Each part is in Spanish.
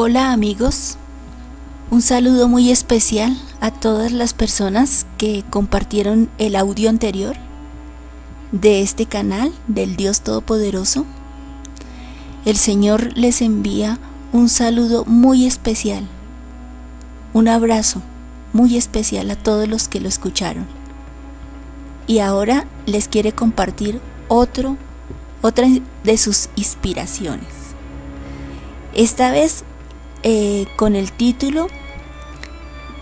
Hola amigos, un saludo muy especial a todas las personas que compartieron el audio anterior de este canal del Dios Todopoderoso. El Señor les envía un saludo muy especial, un abrazo muy especial a todos los que lo escucharon. Y ahora les quiere compartir otro, otra de sus inspiraciones. Esta vez eh, con el título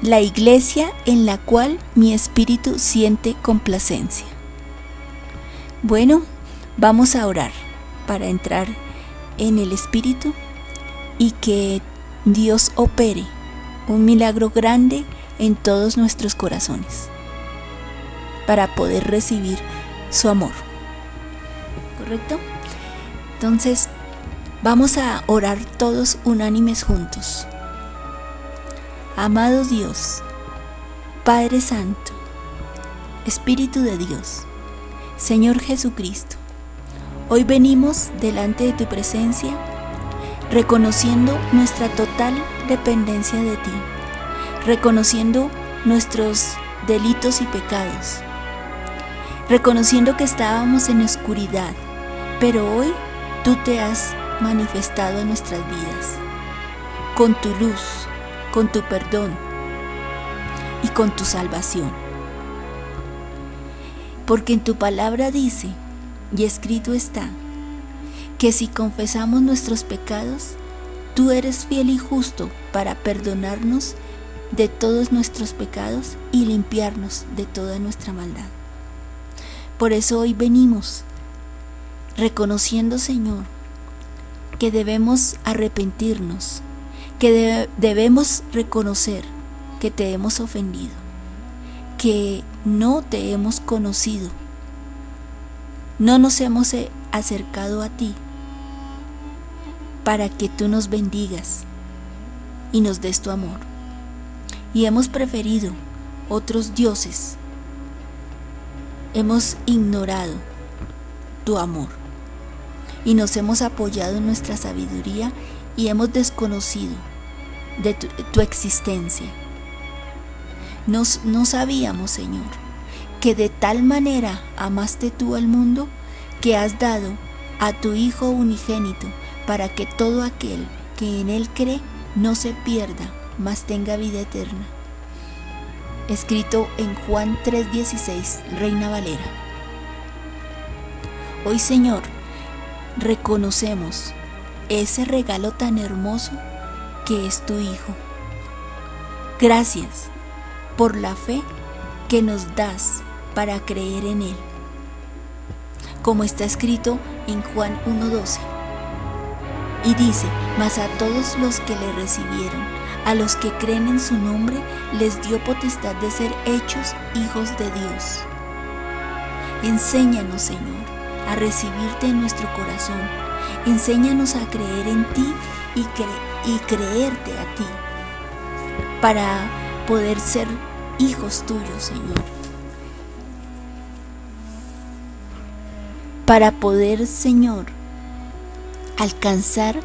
La iglesia en la cual mi espíritu siente complacencia. Bueno, vamos a orar para entrar en el espíritu y que Dios opere un milagro grande en todos nuestros corazones para poder recibir su amor. ¿Correcto? Entonces, vamos a orar todos unánimes juntos. Amado Dios, Padre Santo, Espíritu de Dios, Señor Jesucristo, hoy venimos delante de tu presencia reconociendo nuestra total dependencia de ti, reconociendo nuestros delitos y pecados, reconociendo que estábamos en oscuridad, pero hoy tú te has manifestado en nuestras vidas, con tu luz, con tu perdón y con tu salvación. Porque en tu palabra dice, y escrito está, que si confesamos nuestros pecados, tú eres fiel y justo para perdonarnos de todos nuestros pecados y limpiarnos de toda nuestra maldad. Por eso hoy venimos reconociendo, Señor, que debemos arrepentirnos, que debemos reconocer que te hemos ofendido, que no te hemos conocido, no nos hemos acercado a ti para que tú nos bendigas y nos des tu amor. Y hemos preferido otros dioses. Hemos ignorado tu amor y nos hemos apoyado en nuestra sabiduría y hemos desconocido de tu, existencia. Nos, no sabíamos, Señor, que de tal manera amaste tú al mundo que has dado a tu Hijo unigénito para que todo aquel que en Él cree no se pierda, mas tenga vida eterna. Escrito en Juan 3:16, Reina Valera. Hoy Señor, reconocemos ese regalo tan hermoso que es tu Hijo. Gracias por la fe que nos das para creer en Él. Como está escrito en Juan 1.12 y dice, mas a todos los que le recibieron, a los que creen en su nombre, les dio potestad de ser hechos hijos de Dios. Enséñanos, Señor, a recibirte en nuestro corazón. Enséñanos a creer en ti y, creerte a ti, para poder ser hijos tuyos, Señor. Para poder, Señor, alcanzar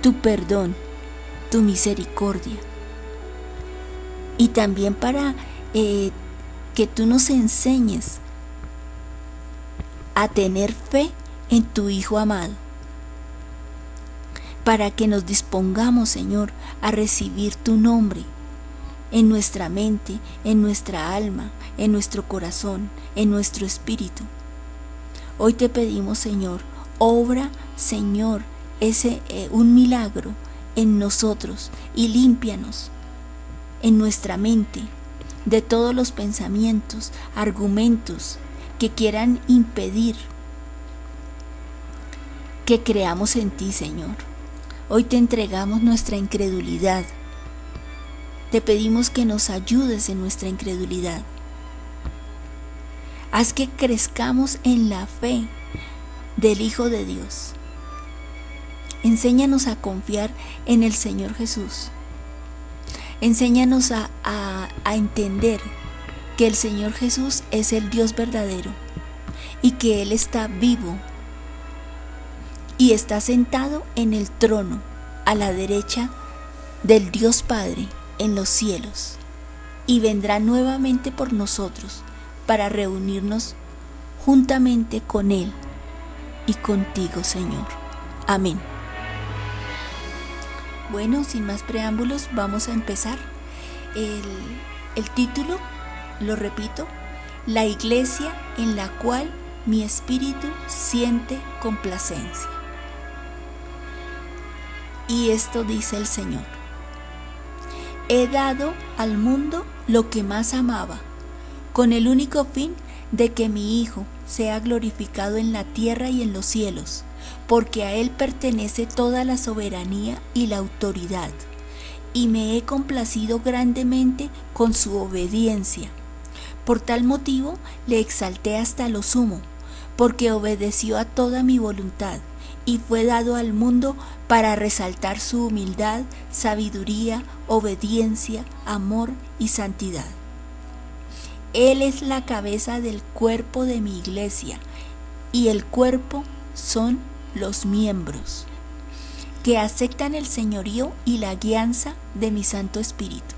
tu perdón, tu misericordia. Y también para eh, que tú nos enseñes a tener fe en tu Hijo amado. Para que nos dispongamos, Señor, a recibir tu nombre en nuestra mente, en nuestra alma, en nuestro corazón, en nuestro espíritu. Hoy te pedimos, Señor, obra, Señor, ese eh, un milagro en nosotros y límpianos en nuestra mente de todos los pensamientos, argumentos que quieran impedir que creamos en ti, Señor. Hoy te entregamos nuestra incredulidad. Te pedimos que nos ayudes en nuestra incredulidad. Haz que crezcamos en la fe del Hijo de Dios Enséñanos a confiar en el Señor Jesús. Enséñanos a, entender que el Señor Jesús es el Dios verdadero y que Él está vivo y está sentado en el trono a la derecha del Dios Padre en los cielos y vendrá nuevamente por nosotros para reunirnos juntamente con Él y contigo, Señor. Amén. Bueno, sin más preámbulos, vamos a empezar. El, el título, lo repito, La iglesia en la cual mi espíritu siente complacencia. Y esto dice el Señor. He dado al mundo lo que más amaba, con el único fin de que mi Hijo sea glorificado en la tierra y en los cielos, porque a Él pertenece toda la soberanía y la autoridad, y me he complacido grandemente con su obediencia. Por tal motivo le exalté hasta lo sumo, porque obedeció a toda mi voluntad y fue dado al mundo para resaltar su humildad, sabiduría, obediencia, amor y santidad. Él es la cabeza del cuerpo de mi iglesia y el cuerpo son los miembros que aceptan el señorío y la guianza de mi Santo Espíritu.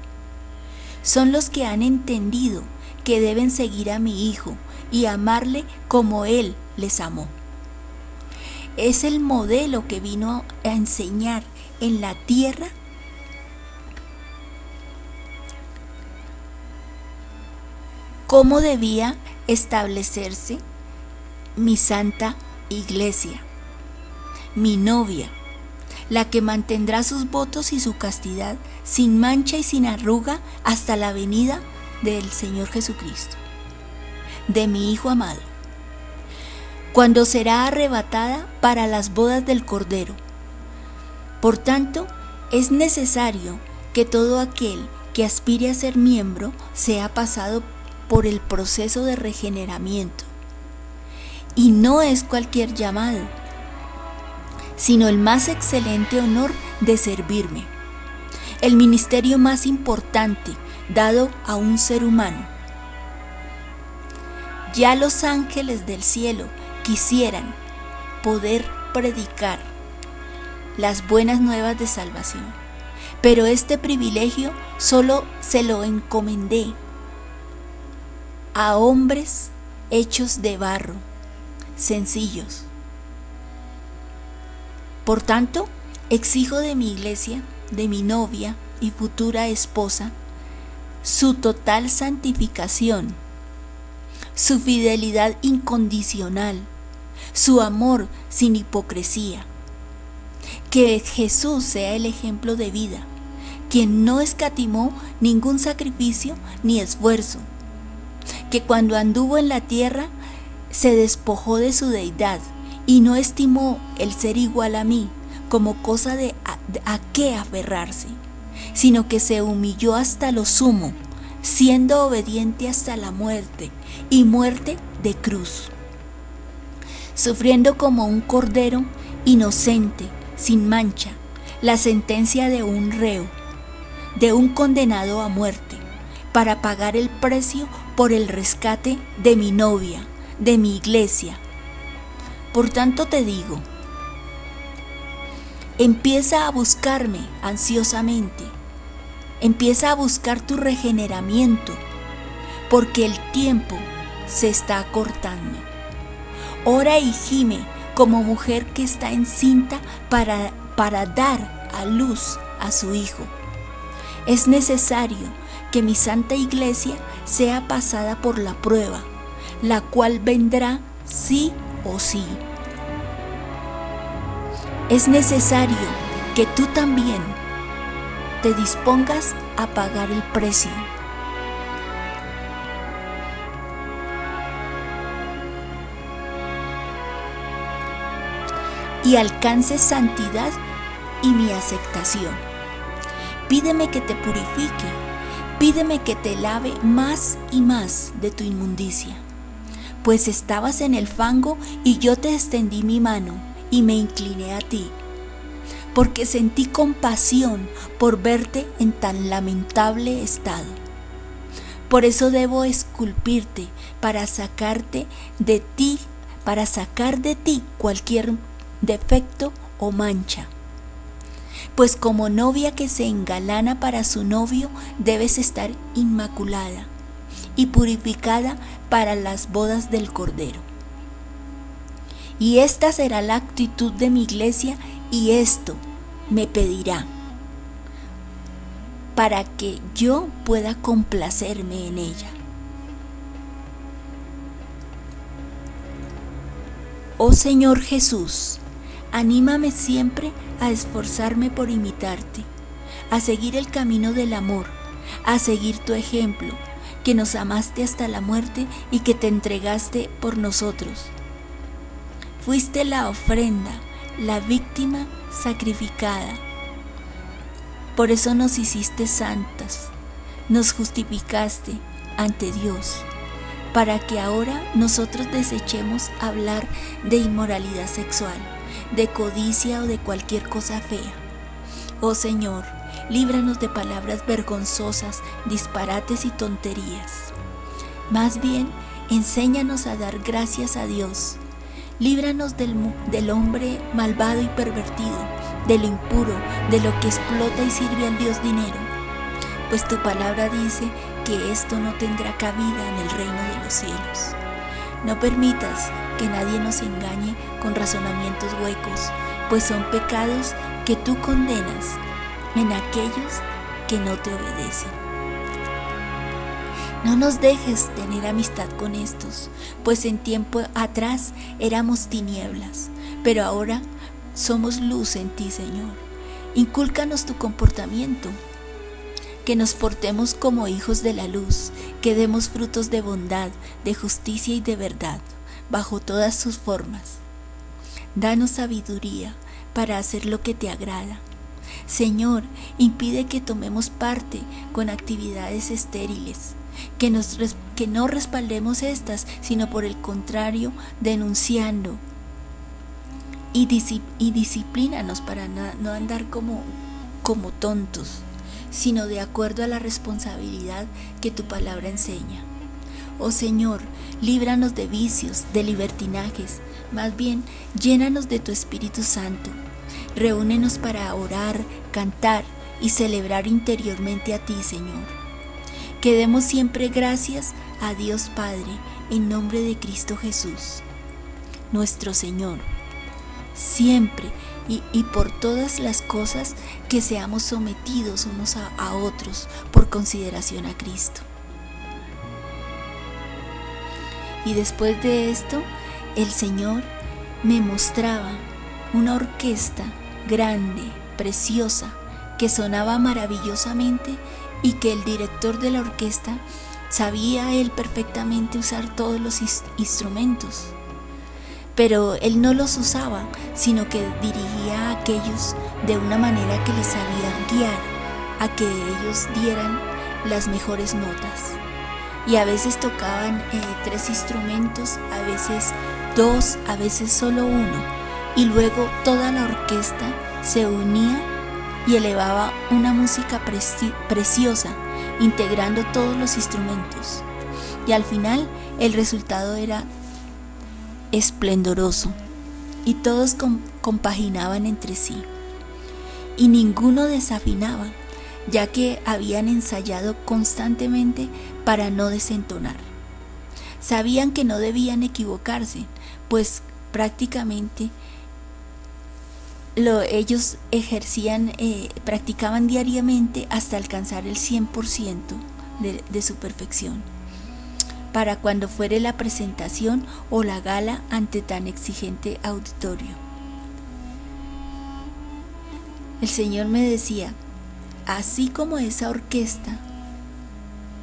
Son los que han entendido que deben seguir a mi Hijo y amarle como Él les amó. Es el modelo que vino a enseñar en la tierra cómo debía establecerse mi santa iglesia, mi novia, la que mantendrá sus votos y su castidad sin mancha y sin arruga hasta la venida del Señor Jesucristo, de mi Hijo amado, cuando será arrebatada para las bodas del Cordero. Por tanto, es necesario que todo aquel que aspire a ser miembro sea pasado por el proceso de regeneramiento. Y no es cualquier llamado, sino el más excelente honor de servirme, el ministerio más importante dado a un ser humano. Ya los ángeles del cielo quisieran poder predicar las buenas nuevas de salvación, pero este privilegio solo se lo encomendé a hombres hechos de barro, sencillos. Por tanto, exijo de mi iglesia, de mi novia y futura esposa, su total santificación, su fidelidad incondicional, su amor sin hipocresía. Que Jesús sea el ejemplo de vida, quien no escatimó ningún sacrificio ni esfuerzo que cuando anduvo en la tierra se despojó de su deidad y no estimó el ser igual a mí como cosa de a, qué aferrarse, sino que se humilló hasta lo sumo, siendo obediente hasta la muerte y muerte de cruz, sufriendo como un cordero inocente, sin mancha, la sentencia de un reo, de un condenado a muerte, para pagar el precio por el rescate de mi novia, de mi iglesia. Por tanto te digo, empieza a buscarme ansiosamente, empieza a buscar tu regeneramiento, porque el tiempo se está acortando. Ora y gime como mujer que está encinta para, para dar a luz a su hijo. Es necesario que mi santa iglesia sea pasada por la prueba, la cual vendrá sí o sí. Es necesario que tú también te dispongas a pagar el precio. y alcances santidad y mi aceptación. Pídeme que te purifique Pídeme que te lave más y más de tu inmundicia, pues estabas en el fango y yo te extendí mi mano y me incliné a ti, porque sentí compasión por verte en tan lamentable estado. Por eso debo esculpirte para sacarte de ti, para sacar de ti cualquier defecto o mancha. pues como novia que se engalana para su novio debes estar inmaculada y purificada para las bodas del Cordero. Y esta será la actitud de mi iglesia y esto me pedirá para que yo pueda complacerme en ella. Oh Señor Jesús, anímame siempre a esforzarme por imitarte, a seguir el camino del amor, a seguir tu ejemplo, que nos amaste hasta la muerte y que te entregaste por nosotros. Fuiste la ofrenda, la víctima sacrificada. Por eso nos hiciste santas, nos justificaste ante Dios para que ahora nosotros desechemos hablar de inmoralidad sexual, de codicia o de cualquier cosa fea. Oh Señor, líbranos de palabras vergonzosas, disparates y tonterías. Más bien, enséñanos a dar gracias a Dios. Líbranos del, del hombre malvado y pervertido, del impuro, de lo que explota y sirve al Dios dinero. Pues tu palabra dice que esto no tendrá cabida en el reino de los cielos. No permitas que nadie nos engañe con razonamientos huecos, pues son pecados que tú condenas en aquellos que no te obedecen. No nos dejes tener amistad con estos, pues en tiempo atrás éramos tinieblas, pero ahora somos luz en ti, Señor. Incúlcanos tu comportamiento que nos portemos como hijos de la luz, que demos frutos de bondad, de justicia y de verdad, bajo todas sus formas. Danos sabiduría para hacer lo que te agrada. Señor, impide que tomemos parte con actividades estériles, que, nos, que no respaldemos estas, sino por el contrario, denunciando. Y, y disciplínanos para no andar como, como tontos sino de acuerdo a la responsabilidad que tu palabra enseña. Oh Señor, líbranos de vicios, de libertinajes, más bien llénanos de tu Espíritu Santo. Reúnenos para orar, cantar y celebrar interiormente a ti, Señor. Que demos siempre gracias a Dios Padre en nombre de Cristo Jesús, nuestro Señor. Siempre y, por todas las cosas que seamos sometidos unos a, otros por consideración a Cristo. Y después de esto, el Señor me mostraba una orquesta grande, preciosa, que sonaba maravillosamente y que el director de la orquesta sabía él perfectamente usar todos los instrumentos pero él no los usaba, sino que dirigía a aquellos de una manera que les sabía guiar a que ellos dieran las mejores notas. Y a veces tocaban eh, tres instrumentos, a veces dos, a veces solo uno. Y luego toda la orquesta se unía y elevaba una música preciosa, integrando todos los instrumentos. Y al final el resultado era esplendoroso, y todos compaginaban entre sí. Y ninguno desafinaba, ya que habían ensayado constantemente para no desentonar. Sabían que no debían equivocarse, pues prácticamente lo, ellos ejercían, eh, practicaban diariamente hasta alcanzar el 100% de su perfección para cuando fuere la presentación o la gala ante tan exigente auditorio. El Señor me decía, así como esa orquesta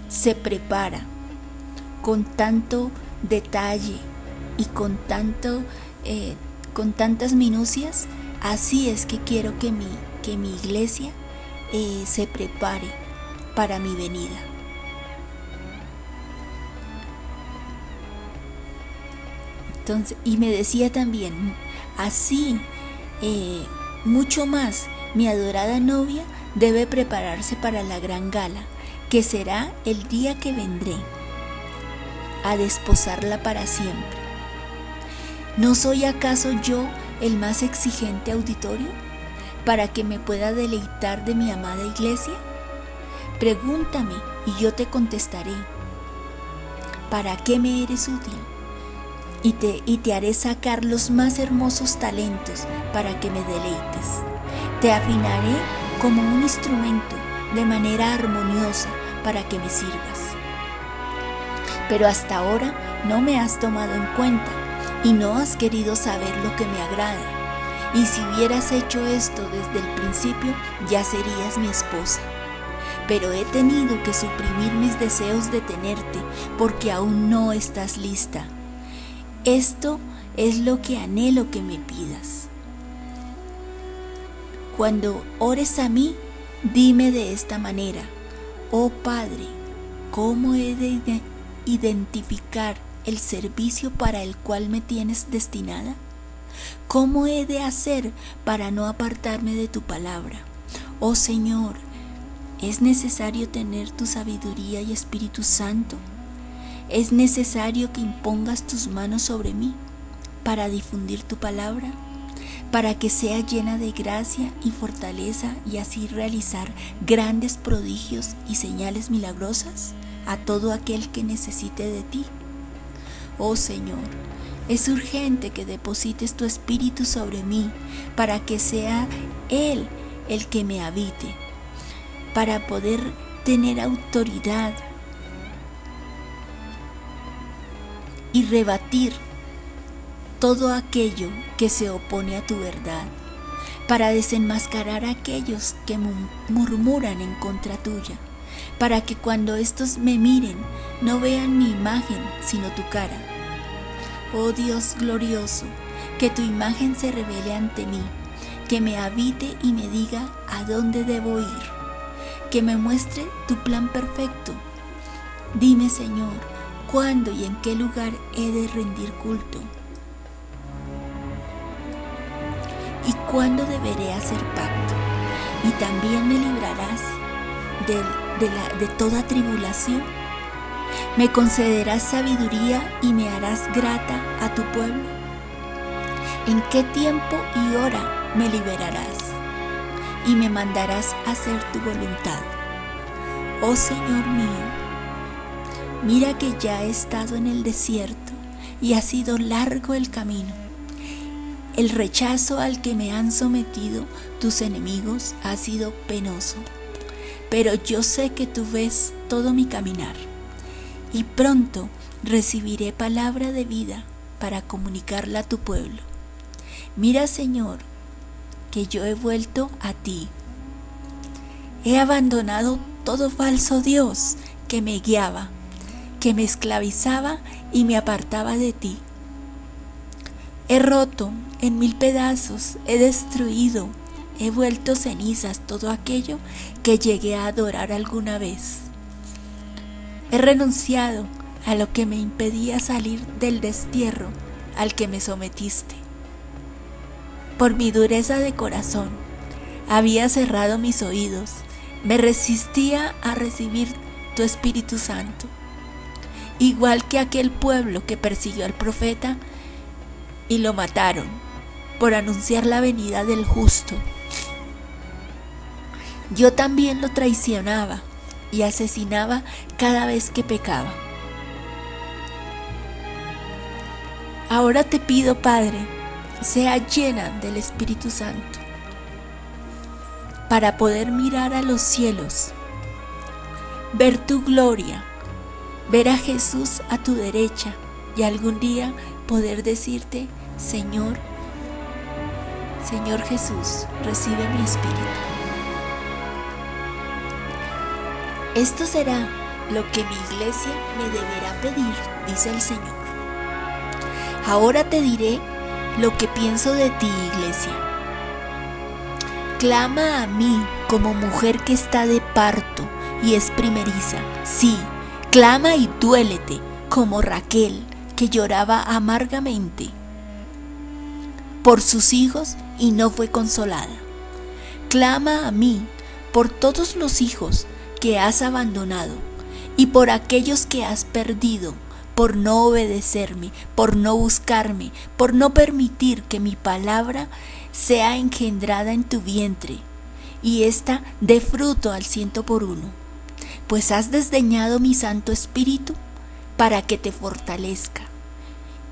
se prepara con tanto detalle y con tanto eh, con tantas minucias, así es que quiero que mi, que mi iglesia eh, se prepare para mi venida. y me decía también, así, eh, mucho más, mi adorada novia debe prepararse para la gran gala, que será el día que vendré a desposarla para siempre. ¿No soy acaso yo el más exigente auditorio? para que me pueda deleitar de mi amada iglesia? Pregúntame y yo te contestaré. ¿Para qué me eres útil? Y te, y te haré sacar los más hermosos talentos para que me deleites. Te afinaré como un instrumento de manera armoniosa para que me sirvas. Pero hasta ahora no me has tomado en cuenta y no has querido saber lo que me agrada. Y si hubieras hecho esto desde el principio, ya serías mi esposa. Pero he tenido que suprimir mis deseos de tenerte porque aún no estás lista. Esto es lo que anhelo que me pidas. Cuando ores a mí, dime de esta manera, oh Padre, ¿cómo he de identificar el servicio para el cual me tienes destinada? ¿Cómo he de hacer para no apartarme de tu palabra? Oh Señor, ¿es necesario tener tu sabiduría y Espíritu Santo? ¿Es necesario que impongas tus manos sobre mí para difundir tu palabra? para que sea llena de gracia y fortaleza y así realizar grandes prodigios y señales milagrosas a todo aquel que necesite de ti. Oh Señor, es urgente que deposites tu espíritu sobre mí para que sea Él el que me habite, para poder tener autoridad y rebatir todo aquello que se opone a tu verdad, para desenmascarar a aquellos que murmuran en contra tuya para que cuando estos me miren no vean mi imagen, sino tu cara. Oh Dios glorioso, que tu imagen se revele ante mí, que me habite y me diga a dónde debo ir, que me muestre tu plan perfecto. Dime, Señor, cuándo y en qué lugar he de rendir culto. Y cuándo deberé hacer pacto. Y también me librarás del de, toda tribulación. Me concederás sabiduría y me harás grata a tu pueblo. ¿En qué tiempo y hora me liberarás y me mandarás hacer tu voluntad? Oh Señor mío, mira que ya he estado en el desierto y ha sido largo el camino. El rechazo al que me han sometido tus enemigos ha sido penoso pero yo sé que tú ves todo mi caminar y pronto recibiré palabra de vida para comunicarla a tu pueblo. Mira, Señor, que yo he vuelto a ti. He abandonado todo falso Dios que me guiaba, que me esclavizaba y me apartaba de ti. He roto en mil pedazos, he destruido He vuelto cenizas todo aquello que llegué a adorar alguna vez. He renunciado a lo que me impedía salir del destierro al que me sometiste. Por mi dureza de corazón, había cerrado mis oídos, me resistía a recibir tu Espíritu Santo, igual que aquel pueblo que persiguió al profeta y lo mataron por anunciar la venida del justo yo también lo traicionaba y asesinaba cada vez que pecaba. Ahora te pido, Padre, sea llena del Espíritu Santo para poder mirar a los cielos, ver tu gloria, ver a Jesús a tu derecha y algún día poder decirte, Señor, Señor Jesús, recibe mi espíritu. Esto será lo que mi iglesia me deberá pedir, dice el Señor. Ahora te diré lo que pienso de ti, iglesia. Clama a mí como mujer que está de parto y es primeriza. Sí, clama y duélete como Raquel, que lloraba amargamente por sus hijos y no fue consolada. Clama a mí por todos los hijos que has abandonado y por aquellos que has perdido, por no obedecerme, por no buscarme, por no permitir que mi palabra sea engendrada en tu vientre y ésta dé fruto al ciento por uno. Pues has desdeñado mi Santo Espíritu para que te fortalezca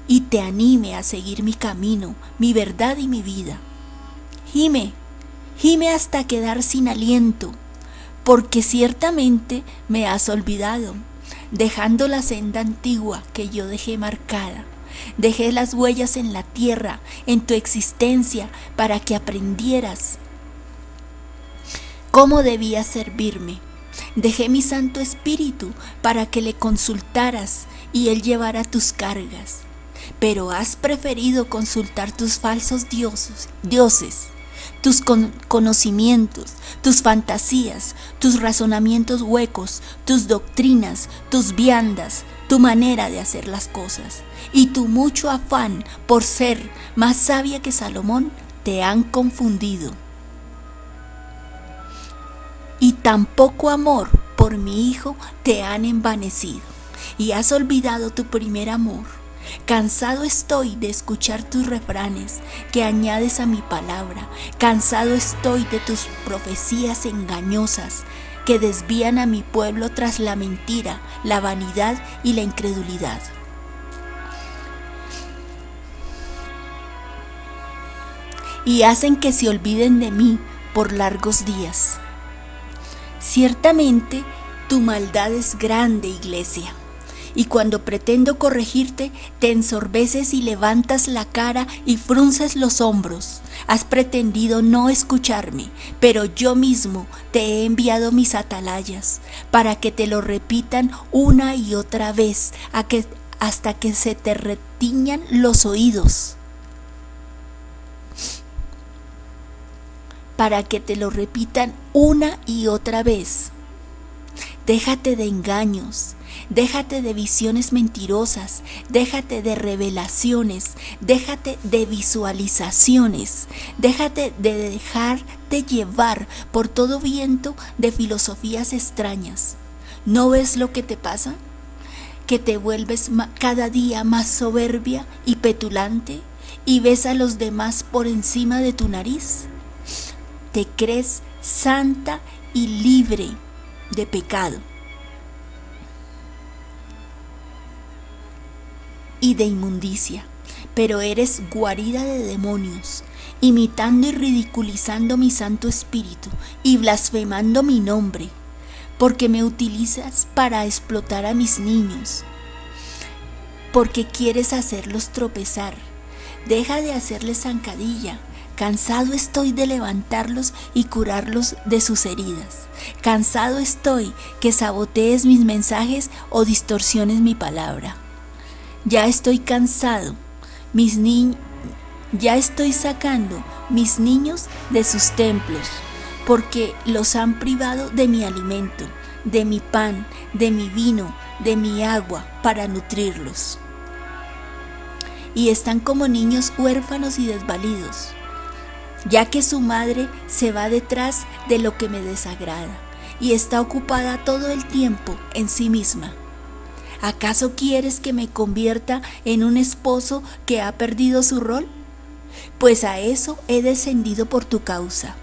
y te anime a seguir mi camino, mi verdad y mi vida. Gime, gime hasta quedar sin aliento, porque ciertamente me has olvidado, dejando la senda antigua que yo dejé marcada. Dejé las huellas en la tierra, en tu existencia, para que aprendieras cómo debías servirme. Dejé mi Santo Espíritu para que le consultaras y él llevara tus cargas. Pero has preferido consultar tus falsos dioses, dioses tus conocimientos, tus fantasías, tus razonamientos huecos, tus doctrinas, tus viandas, tu manera de hacer las cosas y tu mucho afán por ser más sabia que Salomón te han confundido. Y tan poco amor por mi hijo te han envanecido y has olvidado tu primer amor Cansado estoy de escuchar tus refranes que añades a mi palabra. Cansado estoy de tus profecías engañosas que desvían a mi pueblo tras la mentira, la vanidad y la incredulidad. Y hacen que se olviden de mí por largos días. Ciertamente tu maldad es grande, iglesia y cuando pretendo corregirte, te ensorbeces y levantas la cara y frunces los hombros. Has pretendido no escucharme, pero yo mismo te he enviado mis atalayas para que te lo repitan una y otra vez hasta que se te retiñan los oídos. Para que te lo repitan una y otra vez. Déjate de engaños, Déjate de visiones mentirosas, déjate de revelaciones, déjate de visualizaciones, déjate de dejarte llevar por todo viento de filosofías extrañas. ¿No ves lo que te pasa? Que te vuelves cada día más soberbia y petulante y ves a los demás por encima de tu nariz. Te crees santa y libre de pecado y de inmundicia, pero eres guarida de demonios, imitando y ridiculizando mi Santo Espíritu y blasfemando mi nombre, porque me utilizas para explotar a mis niños, porque quieres hacerlos tropezar. Deja de hacerles zancadilla. Cansado estoy de levantarlos y curarlos de sus heridas. Cansado estoy que sabotees mis mensajes o distorsiones mi palabra. Ya estoy cansado. Mis niños ya estoy sacando mis niños de sus templos, porque los han privado de mi alimento, de mi pan, de mi vino, de mi agua, para nutrirlos. Y están como niños huérfanos y desvalidos, ya que su madre se va detrás de lo que me desagrada y está ocupada todo el tiempo en sí misma. ¿Acaso quieres que me convierta en un esposo que ha perdido su rol? Pues a eso he descendido por tu causa.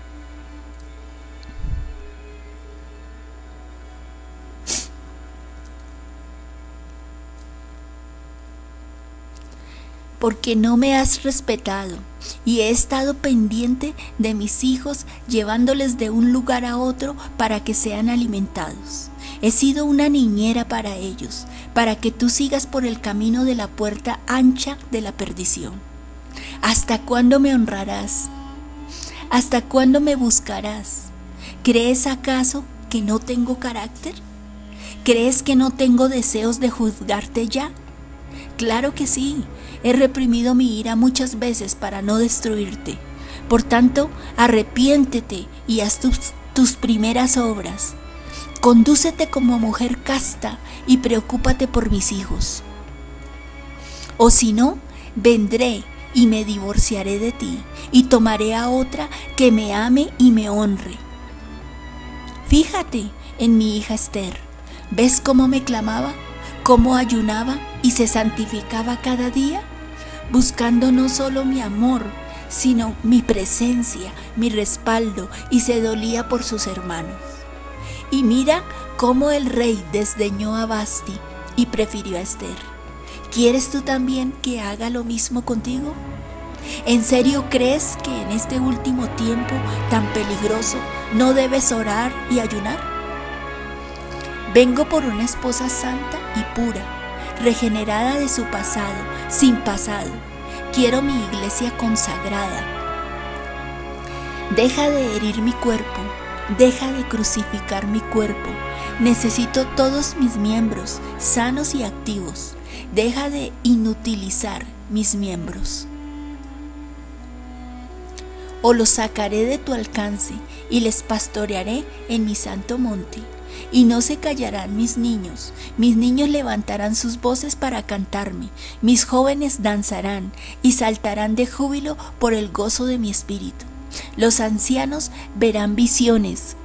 porque no me has respetado y he estado pendiente de mis hijos llevándoles de un lugar a otro para que sean alimentados. He sido una niñera para ellos, para que tú sigas por el camino de la puerta ancha de la perdición. ¿Hasta cuándo me honrarás? ¿Hasta cuándo me buscarás? ¿Crees acaso que no tengo carácter? ¿Crees que no tengo deseos de juzgarte ya? Claro que sí, he reprimido mi ira muchas veces para no destruirte. Por tanto, arrepiéntete y haz tus, tus primeras obras. Condúcete como mujer casta y preocúpate por mis hijos. O si no, vendré y me divorciaré de ti y tomaré a otra que me ame y me honre. Fíjate en mi hija Esther. ¿Ves cómo me clamaba? cómo ayunaba y se santificaba cada día, buscando no solo mi amor, sino mi presencia, mi respaldo, y se dolía por sus hermanos. Y mira cómo el rey desdeñó a Basti y prefirió a Esther. ¿Quieres tú también que haga lo mismo contigo? ¿En serio crees que en este último tiempo tan peligroso no debes orar y ayunar? Vengo por una esposa santa y pura, regenerada de su pasado, sin pasado. Quiero mi iglesia consagrada. Deja de herir mi cuerpo, deja de crucificar mi cuerpo. Necesito todos mis miembros sanos y activos. Deja de inutilizar mis miembros o los sacaré de tu alcance y les pastorearé en mi santo monte. Y no se callarán mis niños, mis niños levantarán sus voces para cantarme, mis jóvenes danzarán y saltarán de júbilo por el gozo de mi espíritu. Los ancianos verán visiones.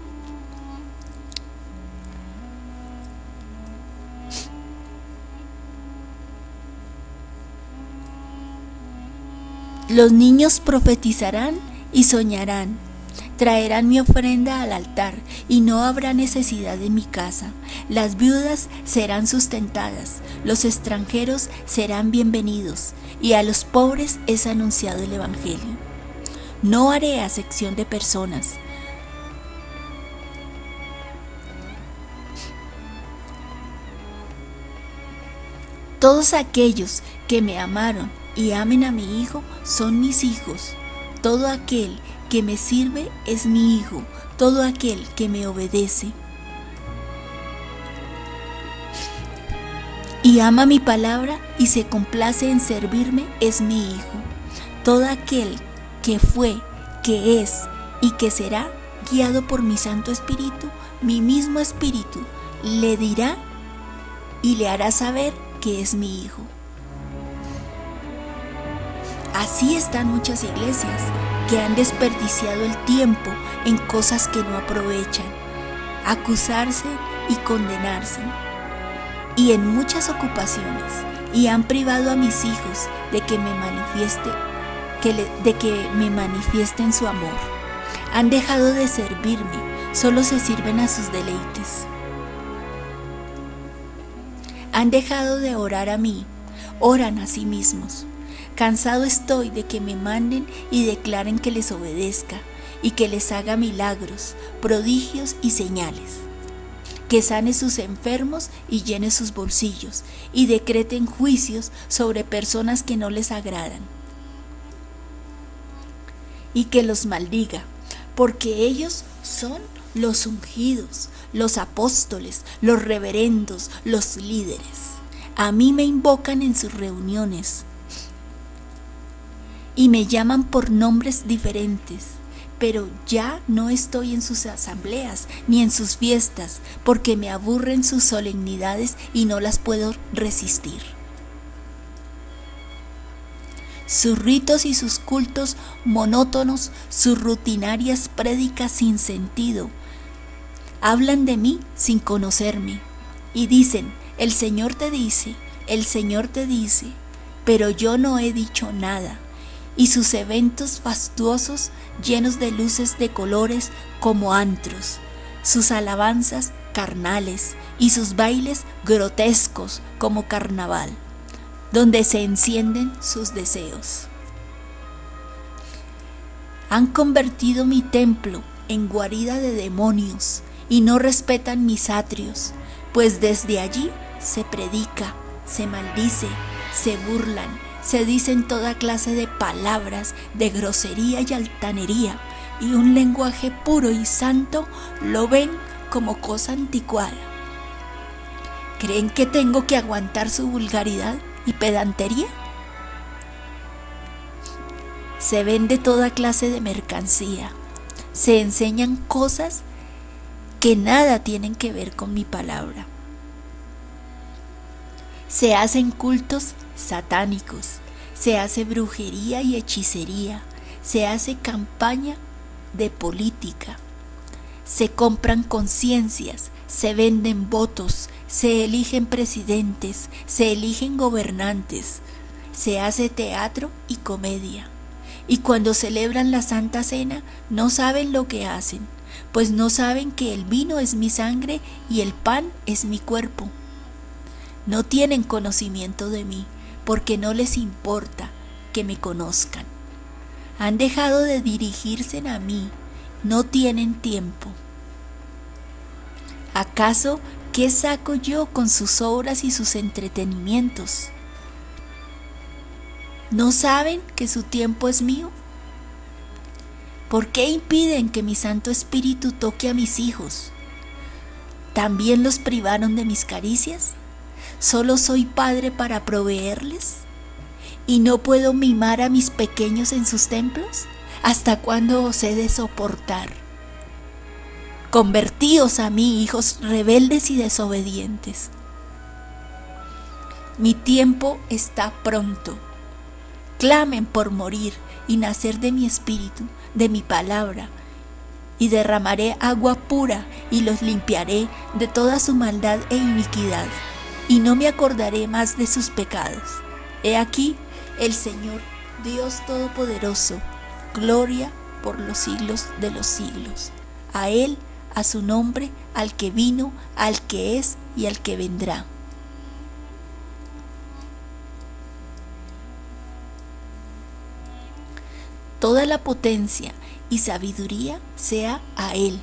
Los niños profetizarán y soñarán. Traerán mi ofrenda al altar y no habrá necesidad de mi casa. Las viudas serán sustentadas, los extranjeros serán bienvenidos y a los pobres es anunciado el Evangelio. No haré acepción de personas. Todos aquellos que me amaron y amen a mi Hijo son mis hijos. Todo aquel que me sirve es mi hijo, todo aquel que me obedece. Y ama mi palabra y se complace en servirme es mi hijo. Todo aquel que fue, que es y que será, guiado por mi Santo Espíritu, mi mismo Espíritu, le dirá y le hará saber que es mi hijo. Así están muchas iglesias que han desperdiciado el tiempo en cosas que no aprovechan, acusarse y condenarse, y en muchas ocupaciones, y han privado a mis hijos de que me manifieste, de que me manifiesten su amor. Han dejado de servirme, solo se sirven a sus deleites. Han dejado de orar a mí, oran a sí mismos. Cansado estoy de que me manden y declaren que les obedezca y que les haga milagros, prodigios y señales. Que sane sus enfermos y llene sus bolsillos y decreten juicios sobre personas que no les agradan. Y que los maldiga, porque ellos son los ungidos, los apóstoles, los reverendos, los líderes. A mí me invocan en sus reuniones y me llaman por nombres diferentes, pero ya no estoy en sus asambleas ni en sus fiestas, porque me aburren sus solemnidades y no las puedo resistir. Sus ritos y sus cultos monótonos, sus rutinarias prédicas sin sentido, hablan de mí sin conocerme y dicen, el Señor te dice, el Señor te dice, pero yo no he dicho nada y sus eventos fastuosos llenos de luces de colores como antros, sus alabanzas carnales y sus bailes grotescos como carnaval, donde se encienden sus deseos. Han convertido mi templo en guarida de demonios y no respetan mis atrios, pues desde allí se predica, se maldice, se burlan se dicen toda clase de palabras de grosería y altanería, y un lenguaje puro y santo lo ven como cosa anticuada. ¿Creen que tengo que aguantar su vulgaridad y pedantería? Se vende toda clase de mercancía, se enseñan cosas que nada tienen que ver con mi palabra. Se hacen cultos satánicos, se hace brujería y hechicería, se hace campaña de política, se compran conciencias, se venden votos, se eligen presidentes, se eligen gobernantes, se hace teatro y comedia. Y cuando celebran la Santa Cena no saben lo que hacen, pues no saben que el vino es mi sangre y el pan es mi cuerpo. No tienen conocimiento de mí, porque no les importa que me conozcan. Han dejado de dirigirse a mí, no tienen tiempo. ¿Acaso qué saco yo con sus obras y sus entretenimientos? ¿No saben que su tiempo es mío? ¿Por qué impiden que mi Santo Espíritu toque a mis hijos? ¿También los privaron de mis caricias? ¿Solo soy padre para proveerles? ¿Y no puedo mimar a mis pequeños en sus templos? ¿Hasta cuándo os he de soportar? Convertíos a mí, hijos rebeldes y desobedientes. Mi tiempo está pronto clamen por morir y nacer de mi espíritu, de mi palabra, y derramaré agua pura y los limpiaré de toda su maldad e iniquidad, y no me acordaré más de sus pecados. He aquí el Señor, Dios Todopoderoso, gloria por los siglos de los siglos. A Él, a su nombre, al que vino, al que es y al que vendrá. toda la potencia y sabiduría sea a Él.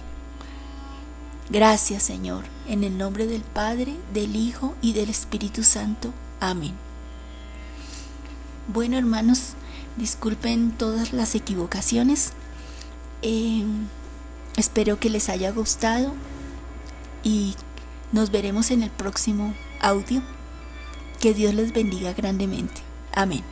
Gracias Señor, en el nombre del Padre, del Hijo y del Espíritu Santo. Amén. Bueno hermanos, disculpen todas las equivocaciones. Eh, espero que les haya gustado y nos veremos en el próximo audio. Que Dios les bendiga grandemente. Amén.